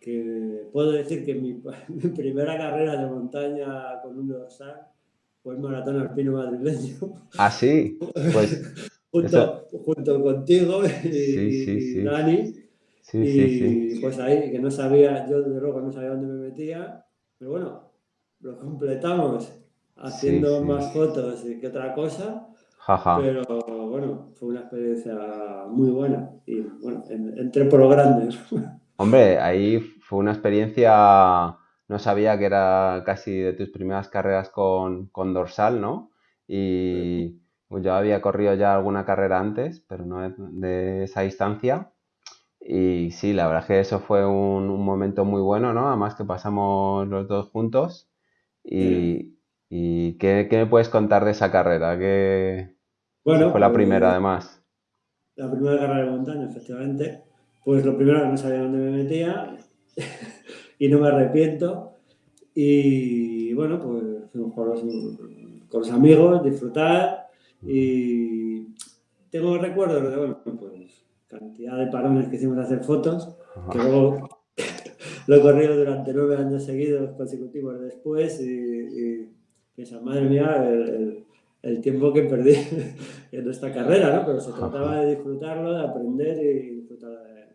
que puedo decir que mi, primera carrera de montaña con un dorsal fue el maratón alpino madrileño. Ah, sí. Pues, junto, junto, contigo y, Dani. y pues ahí, que no sabía, yo desde luego no sabía dónde me metía, pero bueno, lo completamos haciendo más fotos que otra cosa. Pero bueno, fue una experiencia muy buena y bueno, entré por lo grande. Hombre, ahí fue una experiencia, no sabía que era casi de tus primeras carreras con, dorsal, ¿no? Y pues yo había corrido ya alguna carrera antes, pero no de esa distancia. Y sí, la verdad es que eso fue un, momento muy bueno, ¿no? Además que pasamos los dos juntos. Y, ¿qué, me puedes contar de esa carrera? Que bueno, fue la primera, pues, además. La primera carrera de montaña, efectivamente. Pues lo primero que no sabía dónde me metía y no me arrepiento. Y bueno, pues fuimos con los, con los amigos, disfrutar y tengo recuerdos de, bueno, pues cantidad de parones que hicimos de hacer fotos, que luego lo he corrido durante nueve años seguidos consecutivos después y, piensa, madre mía, el, el, tiempo que perdí en esta carrera, ¿no? Pero se trataba de disfrutarlo, de aprender y disfrutar de